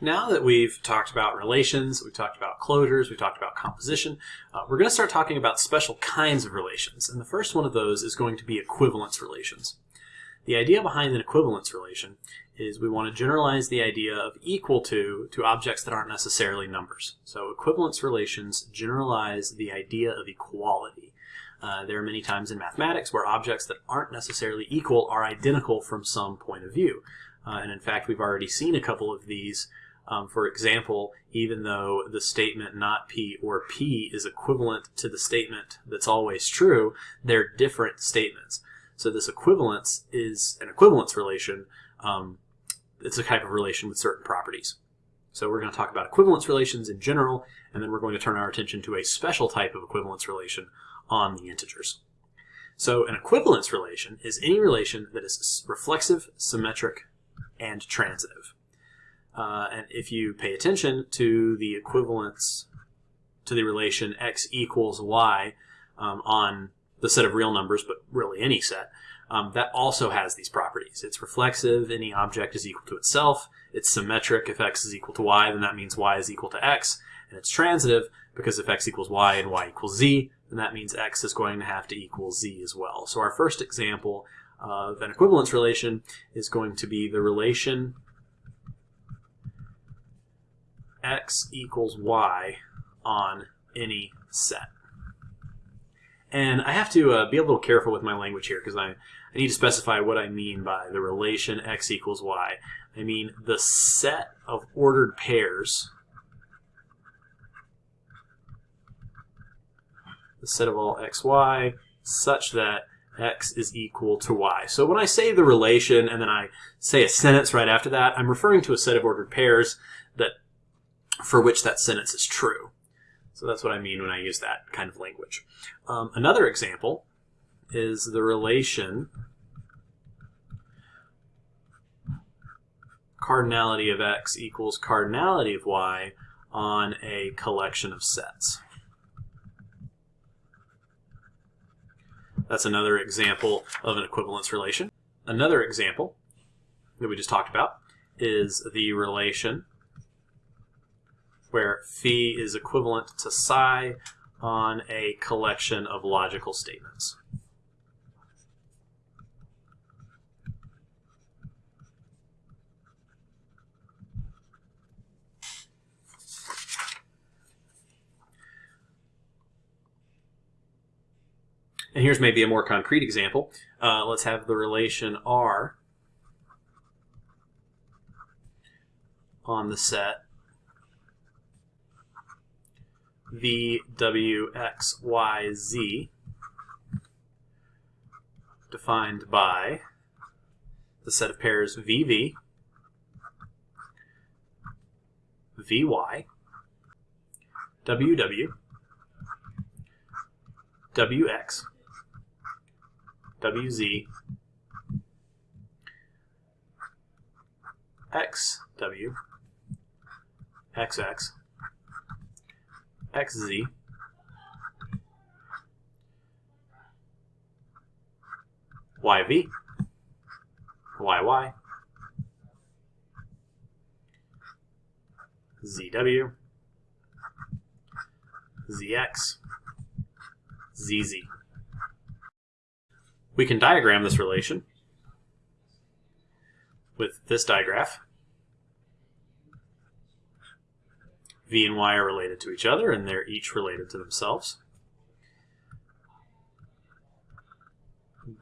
Now that we've talked about relations, we've talked about closures, we've talked about composition, uh, we're going to start talking about special kinds of relations. And the first one of those is going to be equivalence relations. The idea behind an equivalence relation is we want to generalize the idea of equal to to objects that aren't necessarily numbers. So equivalence relations generalize the idea of equality. Uh, there are many times in mathematics where objects that aren't necessarily equal are identical from some point of view. Uh, and in fact, we've already seen a couple of these um, for example, even though the statement not P or P is equivalent to the statement that's always true, they're different statements. So this equivalence is an equivalence relation. Um, it's a type of relation with certain properties. So we're going to talk about equivalence relations in general, and then we're going to turn our attention to a special type of equivalence relation on the integers. So an equivalence relation is any relation that is reflexive, symmetric, and transitive. Uh, and if you pay attention to the equivalence to the relation x equals y um, on the set of real numbers, but really any set, um, that also has these properties. It's reflexive, any object is equal to itself. It's symmetric, if x is equal to y, then that means y is equal to x. And it's transitive, because if x equals y and y equals z, then that means x is going to have to equal z as well. So our first example of an equivalence relation is going to be the relation x equals y on any set. And I have to uh, be a little careful with my language here because I, I need to specify what I mean by the relation x equals y. I mean the set of ordered pairs, the set of all xy, such that x is equal to y. So when I say the relation and then I say a sentence right after that, I'm referring to a set of ordered pairs that for which that sentence is true. So that's what I mean when I use that kind of language. Um, another example is the relation cardinality of x equals cardinality of y on a collection of sets. That's another example of an equivalence relation. Another example that we just talked about is the relation where phi is equivalent to psi on a collection of logical statements. And here's maybe a more concrete example. Uh, let's have the relation R on the set v, w, x, y, z defined by the set of pairs vv, vy, ww, wx, wz, xw, xx, xz yv yy zw zx zz. We can diagram this relation with this digraph. V and y are related to each other, and they're each related to themselves.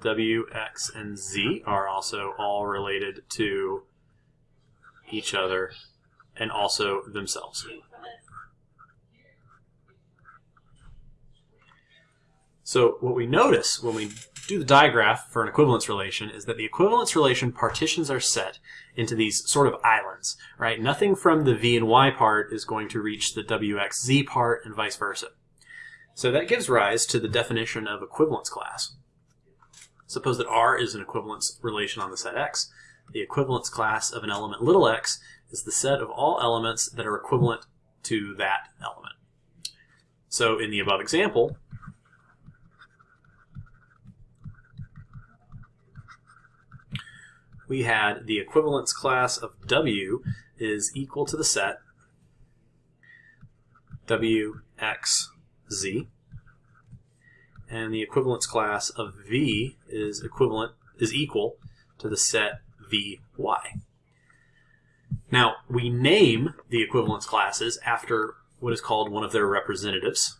W, X, and Z are also all related to each other and also themselves. So what we notice when we do the digraph for an equivalence relation is that the equivalence relation partitions our set into these sort of islands, right? Nothing from the v and y part is going to reach the wxz part and vice versa. So that gives rise to the definition of equivalence class. Suppose that R is an equivalence relation on the set X. The equivalence class of an element little x is the set of all elements that are equivalent to that element. So in the above example, we had the equivalence class of W is equal to the set W, X, Z. And the equivalence class of V is equivalent is equal to the set V, Y. Now, we name the equivalence classes after what is called one of their representatives,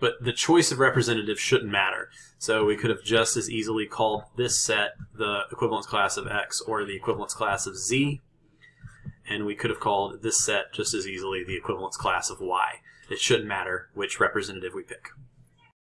but the choice of representative shouldn't matter. So we could have just as easily called this set the equivalence class of X or the equivalence class of Z, and we could have called this set just as easily the equivalence class of Y. It shouldn't matter which representative we pick.